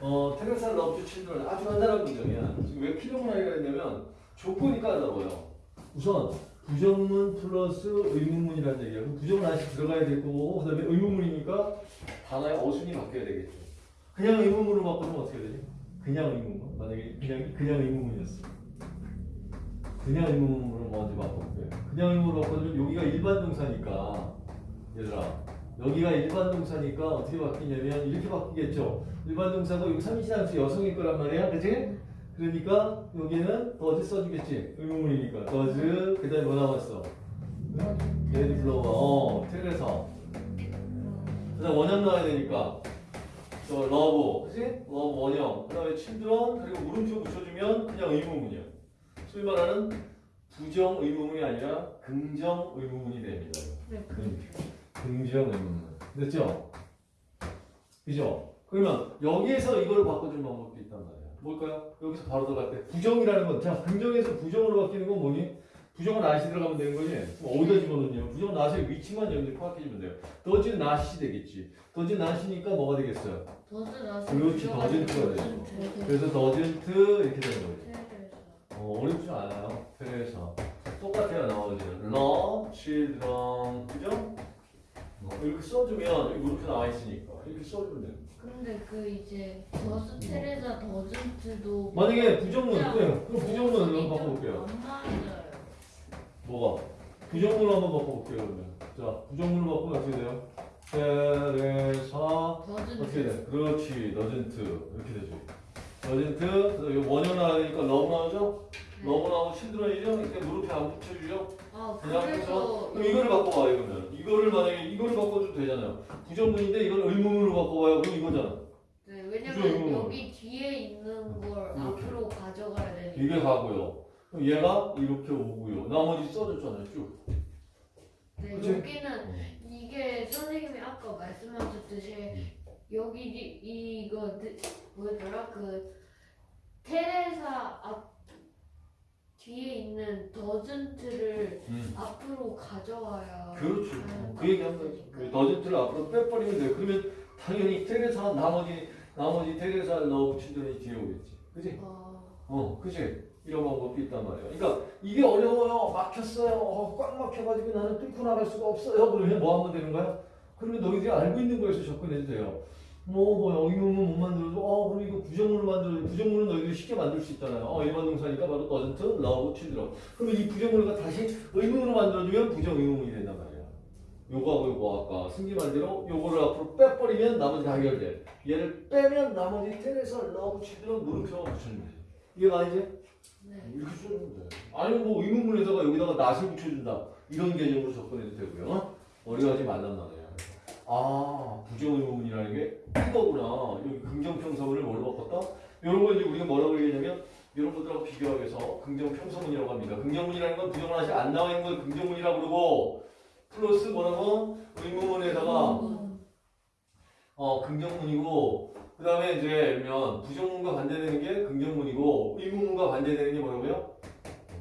어, Teresa love children 아주 간단한 문장이야. 지금 왜 필요문하기가 했냐면 조건이 까다로워요. 우선 부정문 플러스 의문문이라는 얘기야. 그럼 부정은 다시 들어가야 될 거고 그다음에 의문문이니까 단어의 어순이 바뀌어야 되겠죠. 그냥 의문문으로 바꾸면 어떻게 되지? 그냥 의문문. 만약에 그냥 그냥 의문문이었어. 그냥 의문문으로 먼저 바꿔볼게요. 그냥 의문으로 바꿔주면 여기가 일반 동사니까 얘들아 여기가 일반 동사니까 어떻게 바뀌냐면 이렇게 바뀌겠죠. 일반 동사가 여기 삼인칭 단수 여성일 거란 말이야, 그지? 그러니까 여기는 does 써주겠지. 의문문이니까 does 그다음에 뭐 남았어? red flower, 어, Teresa. 그다음 원형 나와야 되니까 저 love, 그지? love 원형. 그 다음에 children 그리고 물음표 붙여주면 그냥 의문문이야. 소위 말하는 부정 의문문이 아니라 긍정 의문문이 됩니다. 네, 긍정 의문문. 됐죠? 그죠? 그러면 여기에서 이걸 바꿔주는 방법도 있단 말이야. 뭘까요? 여기서 바로 들어갈 때 부정이라는 건, 자, 긍정에서 부정으로 바뀌는 건 뭐니? 부정은 not이 들어가면 되는 거지? 그럼 어디다 집어넣냐? 부정은 not의 위치만 여기서 파악해주면 돼요. does not이 되겠지. does not이니까 뭐가 되겠어요? 더즈 나서 그렇지, doesn't가 되죠. 그래서 doesn't 이렇게 되는 거지. 어, 어렵지 않아요. 그래서 똑같아요 나머지는 love, children, 그죠? 어, 이렇게 써주면 이렇게 나와 있으니까 이렇게 써주면 돼요. 근데 그 이제 더즈 테레사 더즌트도 만약에 부정문, 그래, 그럼 어순이 한번 좀 바꿔볼게요. 안 맞아요. 뭐가? 부정문으로 한번 바꿔볼게요 그러면. 자, 부정문으로 바꾸면 어떻게 돼요? 테레사 어떻게 돼? 그렇지, doesn't 이렇게 되죠. 여기 원형 나가니까 love 나오죠? Love 나오고 children이죠? 이렇게 무릎에 안 붙여주죠? 아 그냥 그래서 그럼 이거를 바꿔봐 이거면 이거를 만약에 이거를 바꿔줘도 되잖아요. 부정문인데 이걸 의문문으로 바꿔봐요. 그럼 이거잖아. 네, 왜냐면. 여기 뒤에 있는 걸 이렇게. 앞으로 가져가야 되니까. 이게 가고요. 그럼 얘가 이렇게 오고요. 나머지 써줬잖아요 쭉. 네, 그치? 여기는 이게 선생님이 아까 말씀하셨듯이 여기 이, 이거 느- 뭐였더라? 그 테레사 앞 뒤에 있는 doesn't를 음. 앞으로 가져와야 그렇죠 하는 그 얘기 한 거예요 거니까. doesn't를 앞으로 빼버리면 돼요 그러면 당연히 테레사 나머지 나머지 테레사 love 친절이 뒤에 오겠지 그지? 어, 어 그지? 이런 방법도 있단 말이야 그러니까 이게 어려워요 막혔어요 어, 꽉 막혀가지고 나는 뚫고 나갈 수가 없어요 그러면 뭐 하면 되는 거야? 그러면 너희들이 알고 있는 거에서 접근해도 돼요 뭐, 뭐, 의문문 못 만들어도, 어, 그럼 이거 부정문을 만들어도, 부정문은 너희들이 쉽게 만들 수 있잖아요. 어, 일반 동사니까 바로 doesn't, love, children. 그러면 이 부정문을 다시 의문으로 만들어주면 부정 의문문이 된단 말이야. 요거하고 요거 아까 승기 말대로 요거를 앞으로 빼버리면 나머지 다 해결돼. 얘를 빼면 나머지 테레사, love, children 물음표가 붙여주면 돼. 이해가 이제? 네. 이렇게 돼. 아니면 뭐 의문문에다가 여기다가 낫을 붙여준다. 이런 개념으로 접근해도 되고요. 어? 어려워하지 말란 말이야. 아, 부정의문이라는 게 이거구나. 여기 긍정평서문을 뭘로 바꿨다? 이런 거 이제 우리가 뭐라고 얘기하냐면 이런 것들하고 비교하기 위해서 긍정평서문이라고 합니다. 긍정문이라는 건 부정을 하지 안 나와 있는 걸 긍정문이라고 그러고 플러스 뭐라고? 의문문에다가 어, 긍정문이고 그 다음에 이제 예를 부정문과 반대되는 게 긍정문이고 의문문과 반대되는 게 뭐라고요?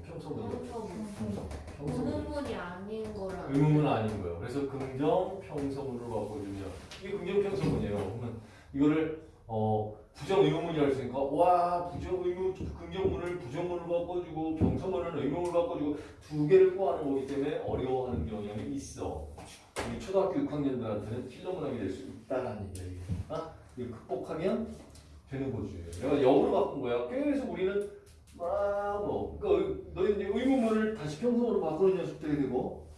평서문이요. 평서문. 의문문이 아닌 거라 의문문은 아닌 거예요. 그래서 긍정 평서문으로 바꿔주면 이게 긍정 평서문이에요. 그러면 이거를 어 부정 의문문이라고 했으니까 와 부정 의문 긍정문을 부정문으로 바꿔주고 평서문을 의문문으로 바꿔주고 두 개를 꼬아는 거기 때문에 어려워하는 경향이 있어. 우리 초등학교 6학년들한테는 필러문학이 될 수 있다라는 얘기야. 아 이거 극복하면 되는 거지. 내가 역으로 바꾼 거야. 계속 우리는 막 뭐 그러니까 너희 이제 의문문을 다시 평서문으로 바꾸는 해야 되고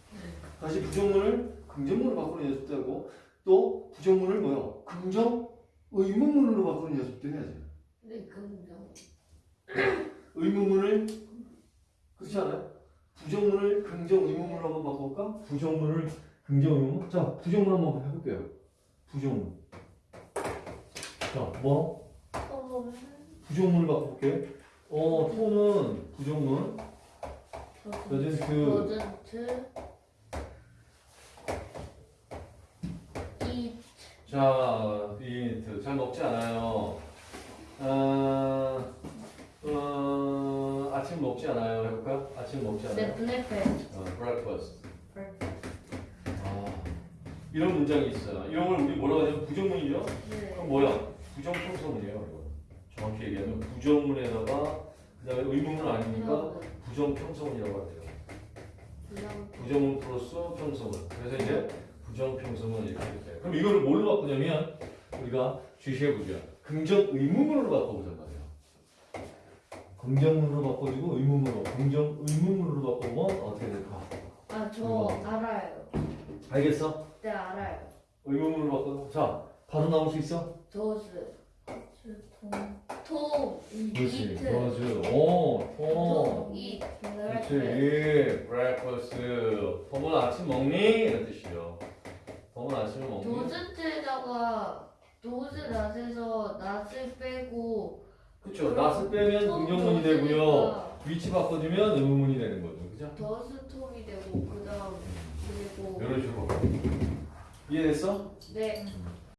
다시 부정문을 긍정문으로 바꾸는 연습도 하고 또 부정문을 뭐야 긍정 의문문으로 바꾸는 연습도 해야지. 네 긍정 의문문을 그렇지 않아요? 부정문을 긍정 의문문으로 한번 바꿔볼까? 부정문을 긍정 의문문? 자 부정문 한번 해볼게요. 부정문. 자 뭐? 어, 부정문을 바꿔볼게. 어 토는 부정문. 요즘 그 더즌트 이 자, 비트 잘 먹지 않아요. 아, 어, 아침 먹지 않아요. 해볼까? 아침 먹지 않아요. 네, 브레페 어, breakfast. 아, 이런 문장이 있어요. 이런 걸 우리 뭐라고 하냐면 부정문이죠. 네. 그럼 뭐야? 부정평서문이에요. 이거. 정확히 얘기하면 부정문에다가 그다음에 의문문 아니니까 부정평서문이라고 하대요. 부정문 플러스 평서문. 그래서 이제 부정평서문 이렇게 돼요. 그럼 이거를 뭘로 바꾸냐면 우리가 주시해 보죠. 긍정 의문문으로 바꿔보자고 해요. 긍정문으로 바꿔주고 의문문으로 긍정 의문문으로 바꾸면 어떻게 될까? 아저 알아요. 알겠어? 네 알아요. 의문문으로 바꿔. 자, 바로 나올 수 있어? 더스 톰 그렇지. 맞아. 오, 오. 톰 이 그렇지. breakfast. 톰은 아침 먹니? 이런 뜻이요. 톰은 아침을 먹니? 도스트에다가 도스 낫에서 낫을 빼고 그렇죠. 낫을 빼면 톰 긍정문이 되고요. 위치 바꿔주면 의문문이 되는 거죠. 그죠? 더스 톰이 되고 그 다음 그리고 이런 식으로. 이해됐어? 네